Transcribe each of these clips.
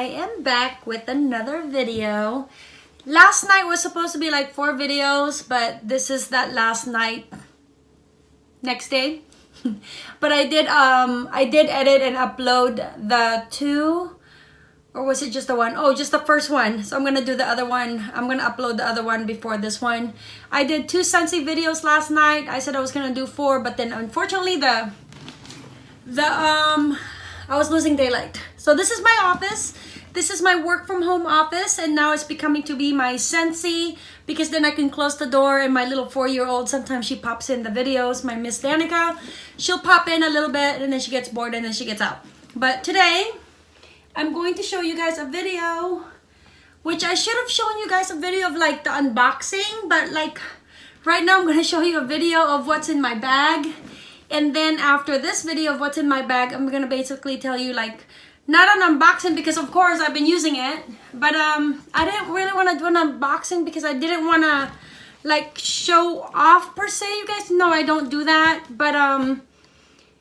I am back with another video. Last night was supposed to be like four videos, but this is that last night next day. but I did um I did edit and upload the two or was it just the one? Oh, just the first one. So I'm gonna do the other one. I'm gonna upload the other one before this one. I did two Scentsy videos last night. I said I was gonna do four, but then unfortunately the the um I was losing daylight. So this is my office. This is my work from home office and now it's becoming to be my Scentsy because then I can close the door and my little four-year-old, sometimes she pops in the videos, my Miss Danica. She'll pop in a little bit and then she gets bored and then she gets out. But today, I'm going to show you guys a video which I should have shown you guys a video of like the unboxing but like right now I'm going to show you a video of what's in my bag and then after this video of what's in my bag, I'm gonna basically tell you like, not an unboxing because of course I've been using it, but um, I didn't really want to do an unboxing because I didn't want to like show off per se. You guys know I don't do that, but um,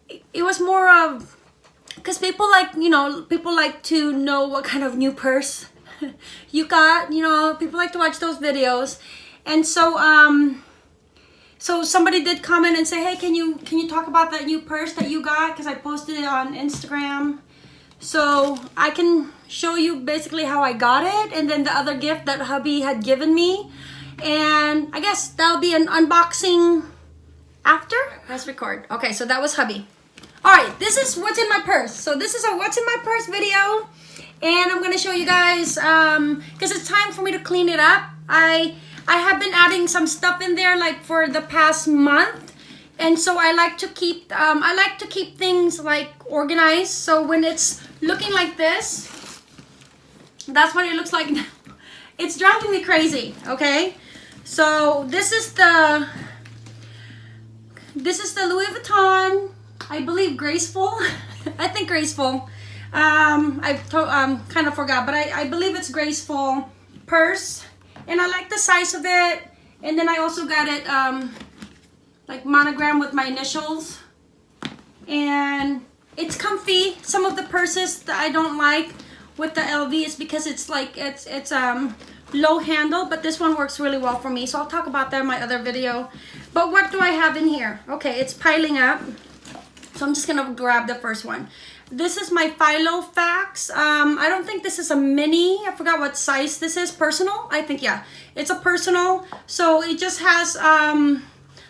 it, it was more of, because people like, you know, people like to know what kind of new purse you got, you know, people like to watch those videos. And so, um, so somebody did comment and say, hey, can you can you talk about that new purse that you got? Because I posted it on Instagram. So I can show you basically how I got it and then the other gift that hubby had given me. And I guess that'll be an unboxing after. Let's record. Okay, so that was hubby. All right, this is what's in my purse. So this is a what's in my purse video. And I'm going to show you guys, um, because it's time for me to clean it up. I I have been adding some stuff in there like for the past month. And so I like to keep, um, I like to keep things like organized. So when it's looking like this, that's what it looks like now It's driving me crazy, okay? So this is the, this is the Louis Vuitton, I believe Graceful. I think Graceful. Um, I um, kind of forgot, but I, I believe it's Graceful purse and I like the size of it and then I also got it um, like monogram with my initials and it's comfy some of the purses that I don't like with the LV is because it's like it's it's um low handle but this one works really well for me so I'll talk about that in my other video but what do I have in here okay it's piling up so I'm just gonna grab the first one this is my Filofax. Um, I don't think this is a mini. I forgot what size this is. Personal? I think, yeah. It's a personal. So it just has um,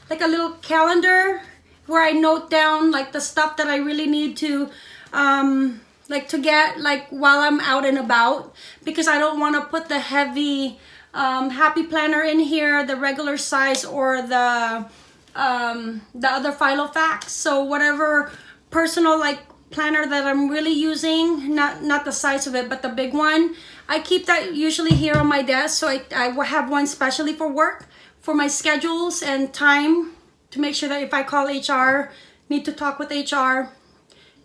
like a little calendar where I note down like the stuff that I really need to um, like to get like while I'm out and about because I don't want to put the heavy um, happy planner in here, the regular size or the um, the other Filofax. So whatever personal like planner that I'm really using, not, not the size of it, but the big one. I keep that usually here on my desk, so I, I have one specially for work, for my schedules and time, to make sure that if I call HR, need to talk with HR,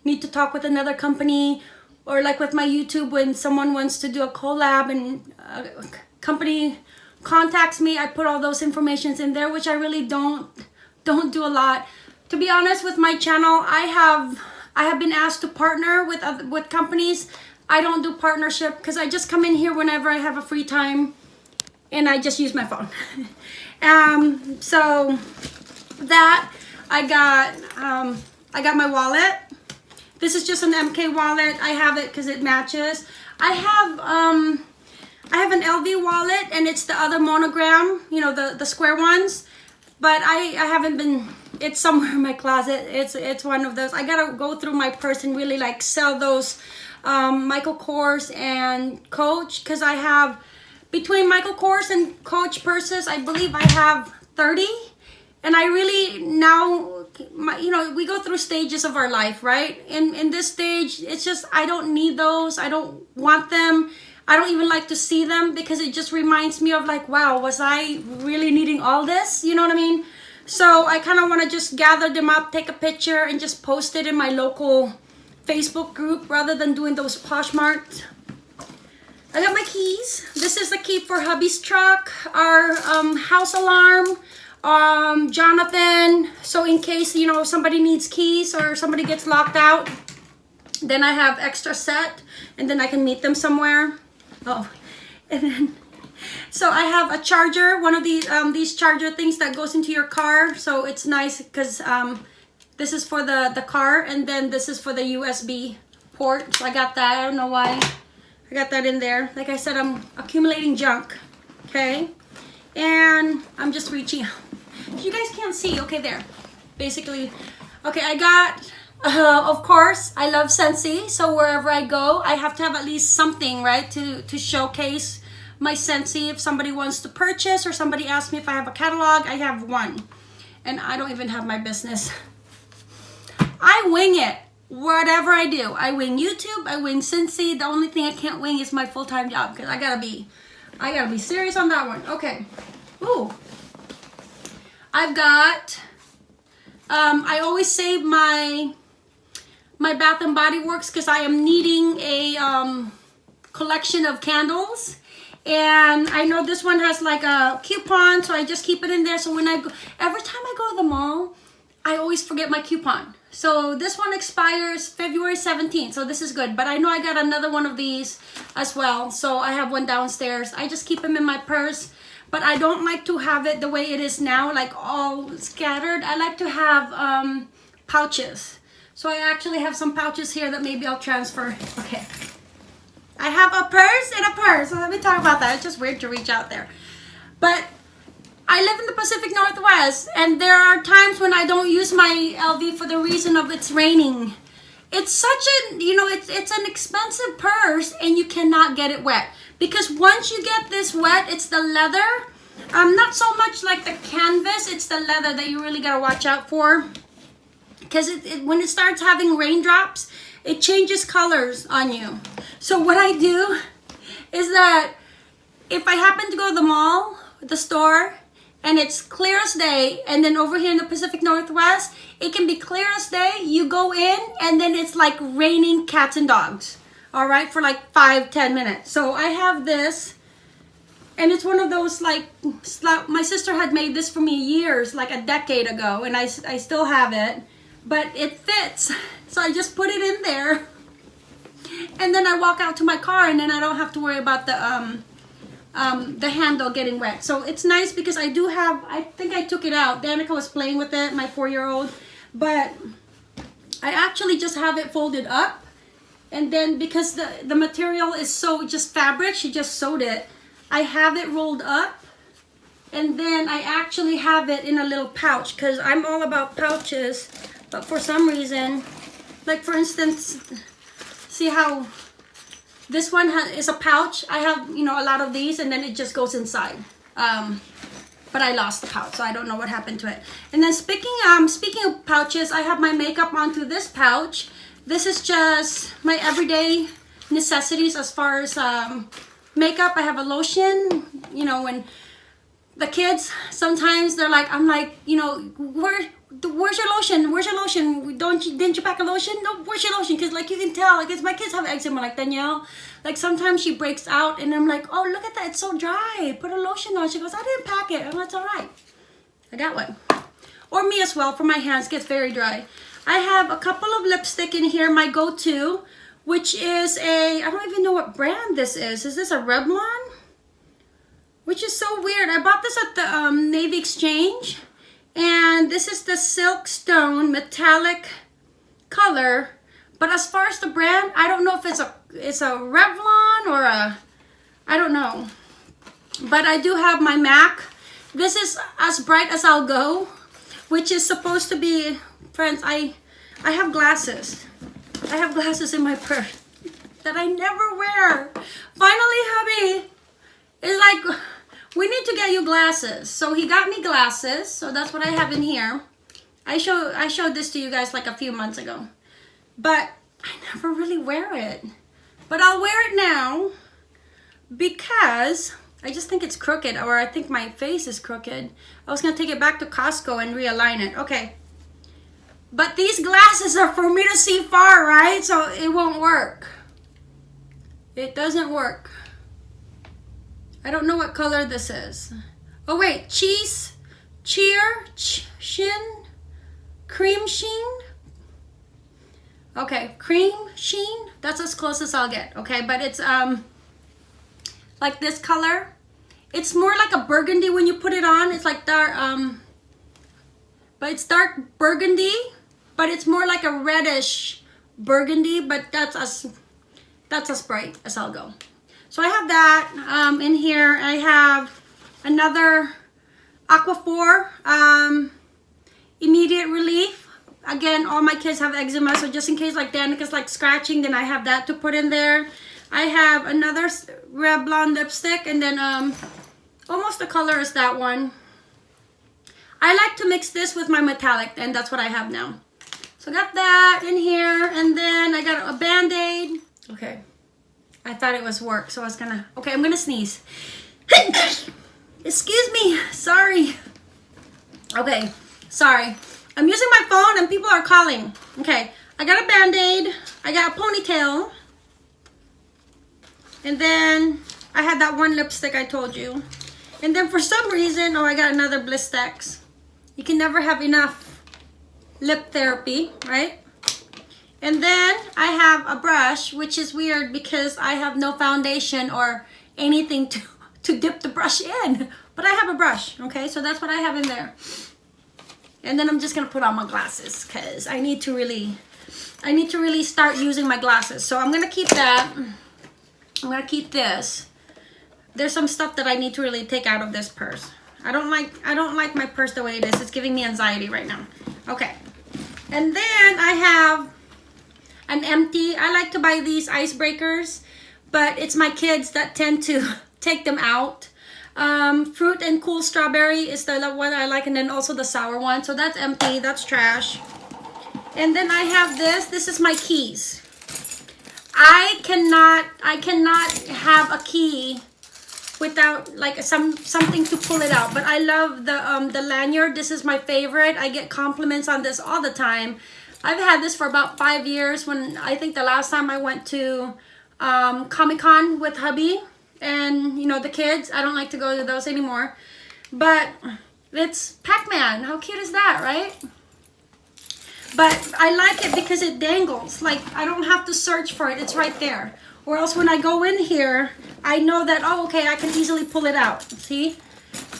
need to talk with another company, or like with my YouTube, when someone wants to do a collab and a company contacts me, I put all those informations in there, which I really don't, don't do a lot. To be honest with my channel, I have I have been asked to partner with other, with companies. I don't do partnership because I just come in here whenever I have a free time and I just use my phone. um, so that I got, um, I got my wallet. This is just an MK wallet. I have it because it matches. I have, um, I have an LV wallet and it's the other monogram, you know, the, the square ones. But I, I haven't been it's somewhere in my closet it's it's one of those i gotta go through my purse and really like sell those um, michael kors and coach because i have between michael kors and coach purses i believe i have 30 and i really now my, you know we go through stages of our life right? In in this stage it's just i don't need those. I don't want them. I don't even like to see them because it just reminds me of like wow was i really needing all this? You know what i mean? So I kind of want to just gather them up, take a picture, and just post it in my local Facebook group rather than doing those Poshmark. I got my keys. This is the key for hubby's truck, our um, house alarm, um, Jonathan. So in case, you know, somebody needs keys or somebody gets locked out, Then I have extra set and then I can meet them somewhere. Oh, and then so I have a charger, one of these um, these charger things that goes into your car. So it's nice because um, this is for the, the car and then this is for the USB port. So I got that. I don't know why. I got that in there. Like I said, I'm accumulating junk. Okay. And I'm just reaching. You guys can't see. Okay, there. Basically. Okay, I got uh, of course, I love Scentsy, so wherever I go, I have to have at least something, right, to, to showcase my Scentsy. If somebody wants to purchase or somebody asks me if I have a catalog, I have one. And I don't even have my business. I wing it. Whatever I do. I wing YouTube, I wing Scentsy. The only thing I can't wing is my full-time job because I gotta be, I gotta be serious on that one. Okay. Ooh. I've got, um, I always save my my Bath and Body Works because I am needing a um, collection of candles. And I know this one has like a coupon, so I just keep it in there. So when I go, every time I go to the mall, I always forget my coupon. So this one expires February 17th, so this is good. But I know I got another one of these as well. So I have one downstairs. I just keep them in my purse. But I don't like to have it the way it is now, like all scattered. I like to have um, pouches. So I actually have some pouches here that maybe I'll transfer. Okay. I have a purse and a purse. So let me talk about that. It's just weird to reach out there. But I live in the Pacific Northwest and there are times when I don't use my LV for the reason of it's raining. It's such a, you know, it's, it's an expensive purse and you cannot get it wet. Because once you get this wet, it's the leather. Um, not so much like the canvas, it's the leather that you really gotta watch out for because it, it, when it starts having raindrops, it changes colors on you. So what I do is that if I happen to go to the mall, the store, and it's clear as day, and then over here in the Pacific Northwest, it can be clear as day. You go in, and then it's like raining cats and dogs, all right, for like five, ten minutes. So I have this, and it's one of those like, my sister had made this for me years, like a decade ago, and I, I still have it but it fits. So I just put it in there. And then I walk out to my car and then I don't have to worry about the um, um, the handle getting wet. So it's nice because I do have, I think I took it out. Danica was playing with it, my four-year-old. But I actually just have it folded up. And then because the, the material is so just fabric, she just sewed it. I have it rolled up. And then I actually have it in a little pouch because I'm all about pouches. But for some reason, like for instance, see how this one is a pouch. I have, you know, a lot of these and then it just goes inside. Um, but I lost the pouch, so I don't know what happened to it. And then speaking, um, speaking of pouches, I have my makeup onto this pouch. This is just my everyday necessities as far as um, makeup. I have a lotion, you know, when the kids, sometimes they're like, I'm like, you know, where, where's your lotion? Where's your lotion? Don't you didn't you pack a lotion? No, where's your lotion? Because like you can tell, like my kids have eczema, like Danielle. Like sometimes she breaks out, and I'm like, oh look at that, it's so dry. Put a lotion on. She goes, I didn't pack it. I'm like, all right. I got one. Or me as well for my hands gets very dry. I have a couple of lipstick in here, my go-to, which is a I don't even know what brand this is. Is this a Revlon? Which is so weird. I bought this at the um, Navy Exchange and this is the Silk Stone metallic color. But as far as the brand, I don't know if it's a it's a Revlon or a I don't know. But I do have my MAC. This is as bright as I'll go, which is supposed to be friends, I I have glasses. I have glasses in my purse that I never wear. Finally, hubby is like we need to get you glasses. So he got me glasses. So that's what I have in here. I show I showed this to you guys like a few months ago. But I never really wear it. But I'll wear it now because I just think it's crooked or I think my face is crooked. I was to take it back to Costco and realign it. Okay. But these glasses are for me to see far, right? So it won't work. It doesn't work. I don't know what color this is. Oh wait, cheese, cheer, ch shin, cream sheen. Okay, cream sheen. That's as close as I'll get. Okay, but it's um like this color. It's more like a burgundy when you put it on. It's like dark um but it's dark burgundy, but it's more like a reddish burgundy, but that's as that's as bright as I'll go. So I have that um, in here. I have another Aquaphor um, immediate relief. Again, all my kids have eczema, so just in case like Danica's like scratching, then I have that to put in there. I have another Revlon lipstick, and then um, almost the color is that one. I like to mix this with my metallic, and that's what I have now. So I got that in here, and then I got a Band-Aid. Okay. I thought it was work, so I was gonna... Okay, I'm gonna sneeze. Excuse me. Sorry. Okay. Sorry. I'm using my phone and people are calling. Okay. I got a Band-Aid. I got a ponytail. And then I had that one lipstick I told you. And then for some reason, oh, I got another Blistex. You can never have enough lip therapy, right? And then I have a brush, which is weird because I have no foundation or anything to, to dip the brush in. But I have a brush, okay? So that's what I have in there. And then I'm just gonna put on my glasses because I need to really, I need to really start using my glasses. So I'm gonna keep that. I'm gonna keep this. There's some stuff that I need to really take out of this purse. I don't like, I don't like my purse the way it is. It's giving me anxiety right now. Okay. And then I have an empty. I like to buy these icebreakers, but it's my kids that tend to take them out. Um, fruit and cool strawberry is the one I like, and then also the sour one. So that's empty, that's trash. And then I have this. This is my keys. I cannot, I cannot have a key without like some something to pull it out but i love the um the lanyard this is my favorite i get compliments on this all the time I've had this for about five years when I think the last time I went to um, Comic-Con with hubby and, you know, the kids. I don't like to go to those anymore. But it's Pac-Man. How cute is that, right? But I like it because it dangles. Like, I don't have to search for it. It's right there. Or else when I go in here, I know that, oh, okay, I can easily pull it out. See?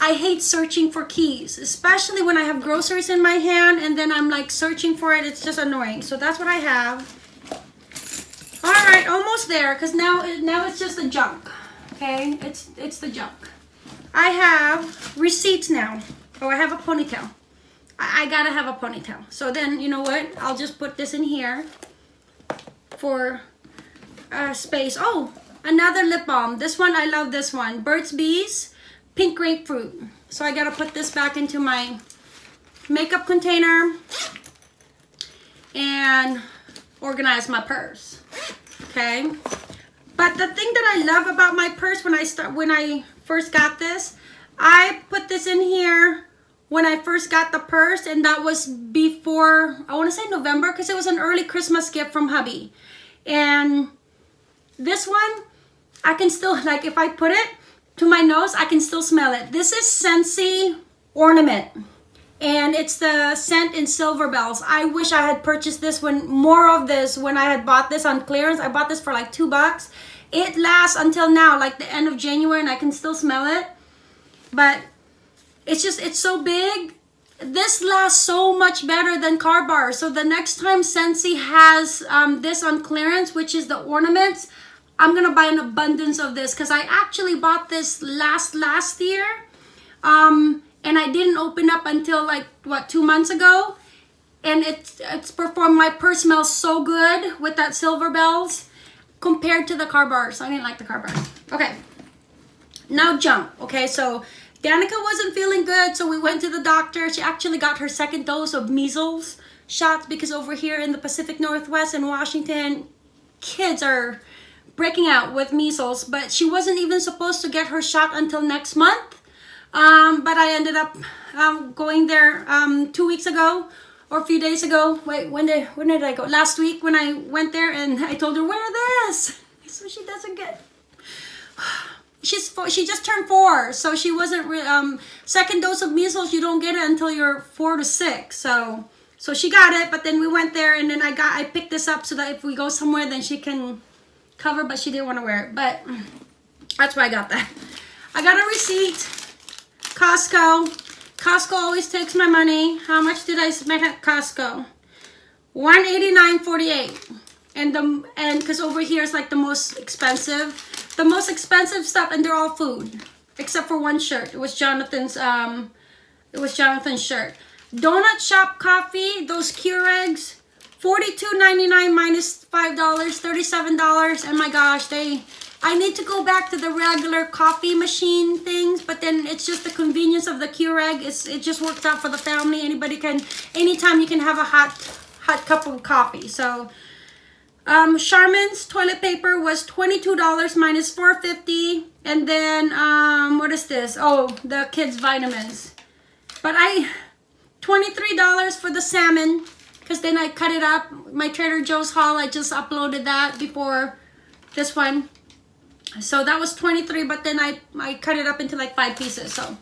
I hate searching for keys, especially when I have groceries in my hand and then I'm like searching for it. It's just annoying. So that's what I have. All right, almost there because now, now it's just the junk. Okay, it's, it's the junk. I have receipts now. Oh, I have a ponytail. I, I gotta have a ponytail. So then, you know what? I'll just put this in here for uh, space. Oh, another lip balm. This one, I love this one. Burt's Bees pink grapefruit. So I gotta put this back into my makeup container and organize my purse. Okay. But the thing that I love about my purse when I start when I first got this, I put this in here when I first got the purse and that was before I want to say November because it was an early Christmas gift from hubby. And this one I can still like if I put it to my nose, I can still smell it. This is Scentsy Ornament. And it's the scent in Silver Bells. I wish I had purchased this when more of this when I had bought this on clearance. I bought this for like two bucks. It lasts until now, like the end of January, and I can still smell it. But it's just, it's so big. This lasts so much better than car bars. So the next time Scentsy has um, this on clearance, which is the ornaments, I'm gonna buy an abundance of this because I actually bought this last last year um, and I didn't open up until like what two months ago and it's it's performed my purse smells so good with that silver bells compared to the car bars. I didn't like the car bars. Okay. Now jump okay? So Danica wasn't feeling good so we went to the doctor. She actually got her second dose of measles shots because over here in the Pacific Northwest in Washington kids are breaking out with measles, but she wasn't even supposed to get her shot until next month. Um, but I ended up um, going there um, two weeks ago or a few days ago. Wait, when did when did I go? Last week when I went there and I told her wear this, so she doesn't get. She's four, she just turned four, so she wasn't. um, second dose of measles, you don't get it until you're four to six. So So she got it, but then we went there and then I got I picked this up so that if we go somewhere then she can cover, but she didn't want to wear it. But that's why I got that. I got a receipt. Costco. Costco always takes my money. How much did I spend at Costco? 189.48. And the and because over here is like the most expensive. The most expensive stuff and they're all food. Except for one shirt. It was Jonathan's um it was Jonathan's shirt. Donut Shop coffee, those Keurigs, $42.99 minus $5, $37. And my gosh, they I need to go back to the regular coffee machine things, but then it's just the convenience of the Keurig. It's, it just works out for the family. Anybody can, anytime you can have a hot, hot cup of coffee. So, um, Charmin's toilet paper was $22 minus $4.50. And then, um, what is this? Oh, the kids' vitamins. But I, $23 for the salmon because then I cut it up. My Trader Joe's haul, I just uploaded that before this one. So that was 23, but then I, I cut it up into like five pieces. So,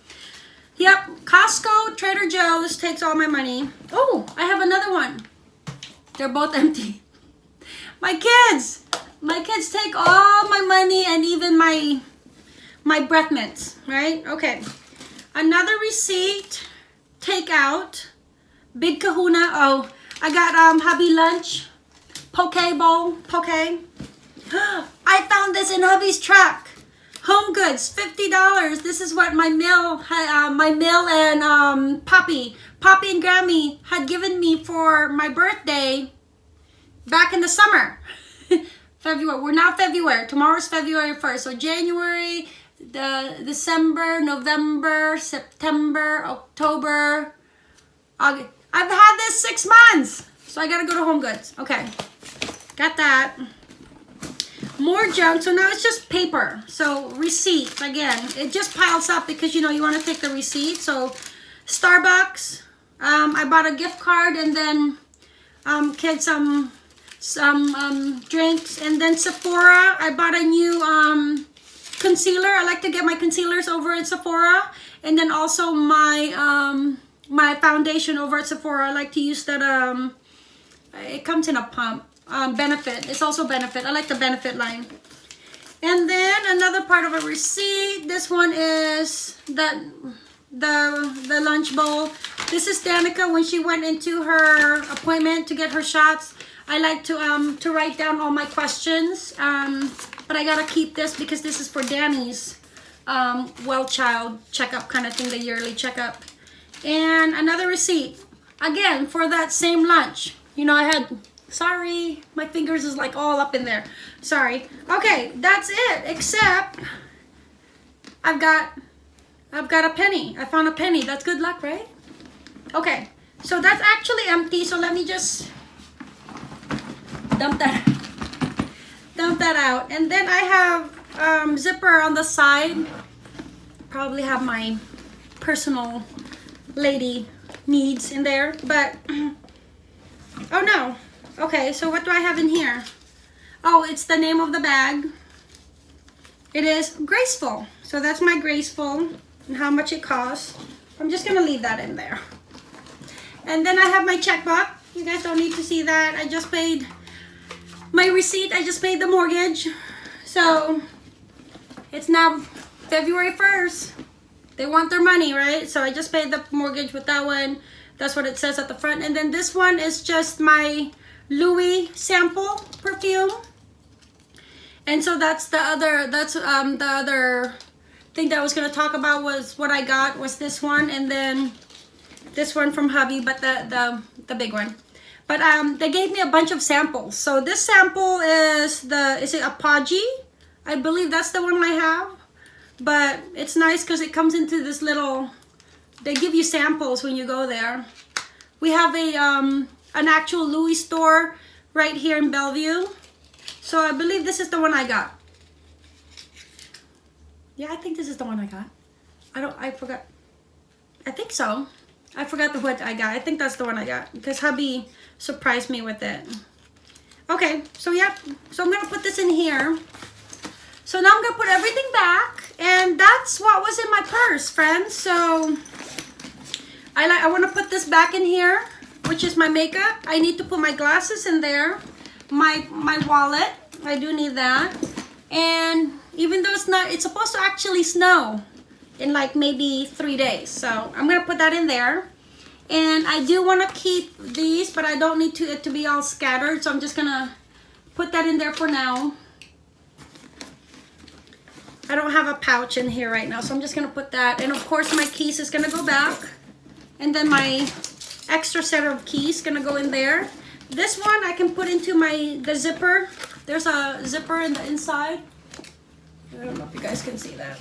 yep, Costco, Trader Joe's takes all my money. Oh, I have another one. They're both empty. My kids, my kids take all my money and even my, my breath mints, right? Okay, another receipt, takeout, Big Kahuna. Oh, I got um hubby lunch, poke bowl, poke. I found this in hubby's truck. Home Goods, fifty dollars. This is what my mill, uh, my mill and um, Poppy, Poppy and Grammy had given me for my birthday back in the summer. February. We're now February. Tomorrow's February first. So January, the December, November, September, October, August. I've had this six months. So I gotta go to Home Goods. Okay, got that. More junk. So now it's just paper. So receipts, again, it just piles up because, you know, you want to take the receipt. So Starbucks, um, I bought a gift card and then um, get some some um, drinks. And then Sephora, I bought a new um, concealer. I like to get my concealers over at Sephora. And then also my um, my foundation over at Sephora. I like to use that. Um, it comes in a pump. Um, benefit. It's also benefit. I like the benefit line. And then another part of a receipt. This one is the the the lunch bowl. This is Danica when she went into her appointment to get her shots. I like to um to write down all my questions. Um, but I gotta keep this because this is for Danny's um well child checkup kind of thing, the yearly checkup. And another receipt. Again, for that same lunch. You know, I had, sorry, my fingers is like all up in there. Sorry. Okay, that's it. Except, I've got, I've got a penny. I found a penny. That's good luck, right? Okay, so that's actually empty. So let me just dump that, dump that out. And then I have um, zipper on the side. Probably have my personal lady needs in there, but oh no. Okay, so what do I have in here? Oh, it's the name of the bag. It is Graceful. So that's my Graceful and how much it costs. I'm just gonna leave that in there. And then I have my checkbook. You guys don't need to see that. I just paid my receipt. I just paid the mortgage. So it's now February 1st they want their money, right? So I just paid the mortgage with that one. That's what it says at the front. And then this one is just my Louis sample perfume. And so that's the other, that's um, the other thing that I was going to talk about was what I got was this one. And then this one from hubby, but the, the, the big one. But um, they gave me a bunch of samples. So this sample is the, is it Apogee? I believe that's the one I have but it's nice because it comes into this little they give you samples when you go there. We have a um an actual louis store right here in bellevue. So i believe this is the one i got. Yeah i think this is the one i got. I don't i forgot. I think so. I forgot the what i got. I think that's the one i got because hubby surprised me with it. Okay so yeah, so i'm gonna put this in here. So now I'm gonna put everything back and that's what was in my purse, friends. So I like I wanna put this back in here. which is my makeup. I need to put my glasses in there. My, my wallet, I do need that. And even though it's not, it's supposed to actually snow in like maybe three days. So I'm gonna put that in there. And I do wanna keep these, but I don't need to, it to be all scattered. So I'm just gonna put that in there for now. I don't have a pouch in here right now, so I'm just gonna put that. And of course my keys is gonna go back. And then my extra set of keys gonna go in there. This one I can put into my, the zipper. There's a zipper in the inside. I don't know if you guys can see that.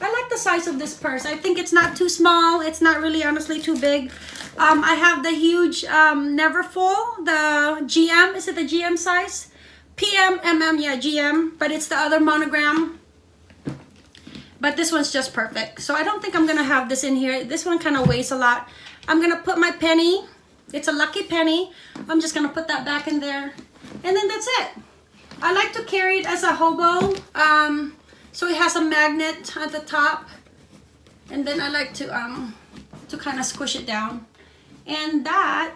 I like the size of this purse. I think it's not too small. It's not really honestly too big. Um, I have the huge um, Neverfull, the GM. Is it the GM size? PM, MM, yeah, GM. But it's the other monogram. But this one's just perfect. So I don't think I'm to have this in here. This one kind of weighs a lot. I'm to put my penny. It's a lucky penny. I'm just to put that back in there. And then that's it. I like to carry it as a hobo. Um, so it has a magnet at the top. And then I like to, um, to kind of squish it down. And that,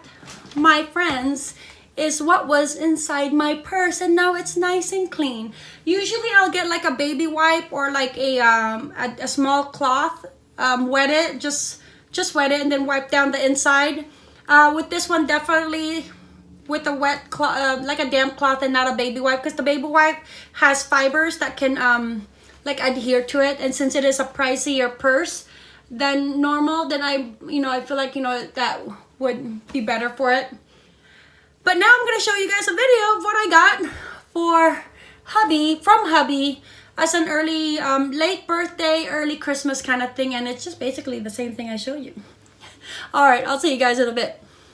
my friends, is what was inside my purse and now it's nice and clean. Usually I'll get like a baby wipe or like a, um, a, a small cloth, um, wet it, just, just wet it and then wipe down the inside. Uh, with this one, definitely with a wet cloth, uh, like a damp cloth and not a baby wipe because the baby wipe has fibers that can um, like adhere to it. And since it is a pricier purse than normal, then I, you know, I feel like, you know, that would be better for it. But now I'm going to show you guys a video of what I got for hubby, from hubby, as an early, um, late birthday, early Christmas kind of thing. And it's just basically the same thing I showed you. All right, I'll see you guys in a bit.